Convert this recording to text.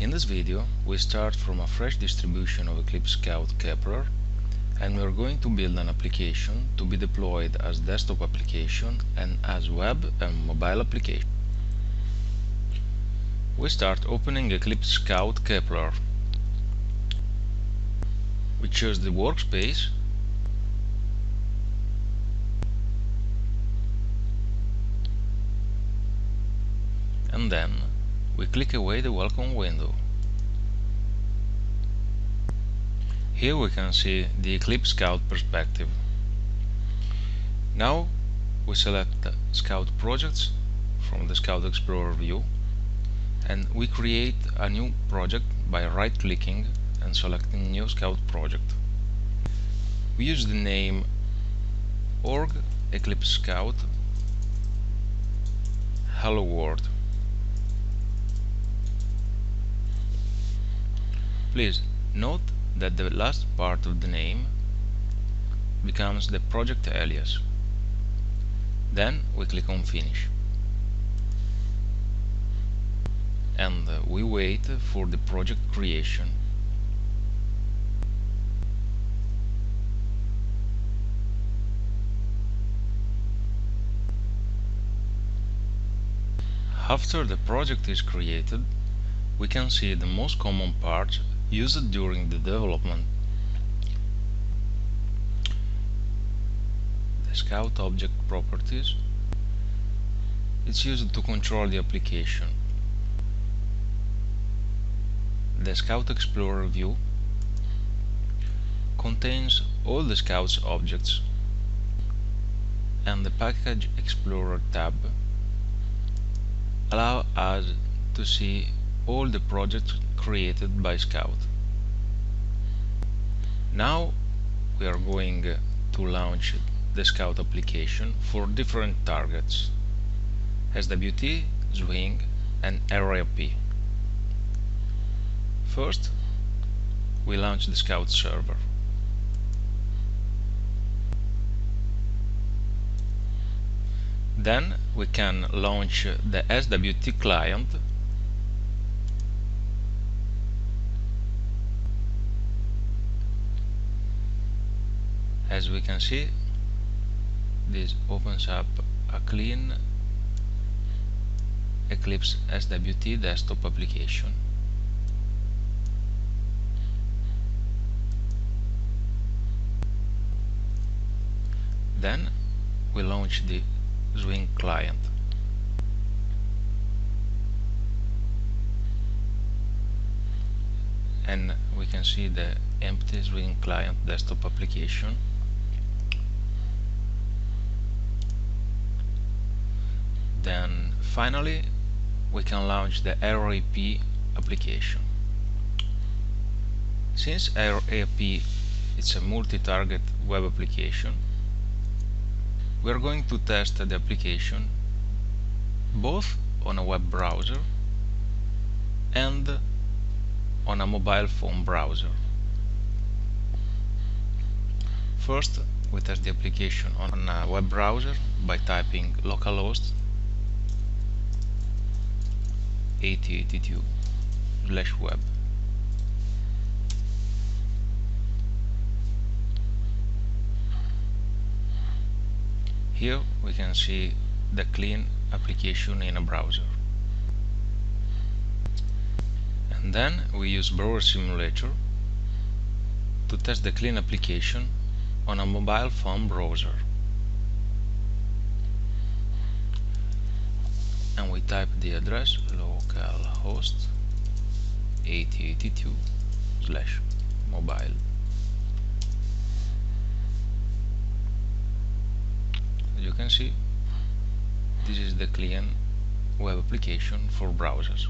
In this video we start from a fresh distribution of Eclipse Scout Kepler and we are going to build an application to be deployed as desktop application and as web and mobile application. We start opening Eclipse Scout Kepler. We choose the workspace and then we click away the welcome window. Here we can see the Eclipse Scout perspective. Now we select Scout Projects from the Scout Explorer view and we create a new project by right-clicking and selecting New Scout Project. We use the name org Eclipse Scout Hello World. Please note that the last part of the name becomes the project alias. Then we click on Finish. And uh, we wait for the project creation. After the project is created, we can see the most common parts used during the development. The Scout Object Properties it's used to control the application. The Scout Explorer view contains all the Scout's objects and the Package Explorer tab allow us to see all the projects created by Scout. Now we are going uh, to launch the Scout application for different targets SWT, Swing and RAP. First we launch the Scout server. Then we can launch the SWT client as we can see this opens up a clean Eclipse SWT desktop application. Then we launch the Swing client. And we can see the empty Swing client desktop application then finally we can launch the RAP application. Since RAP is a multi-target web application we are going to test the application both on a web browser and on a mobile phone browser. First we test the application on a web browser by typing localhost 8082 slash web? Here we can see the clean application in a browser. And then we use Browser Simulator to test the clean application on a mobile phone browser and we type the address localhost 8082 slash mobile. You can see this is the clean web application for browsers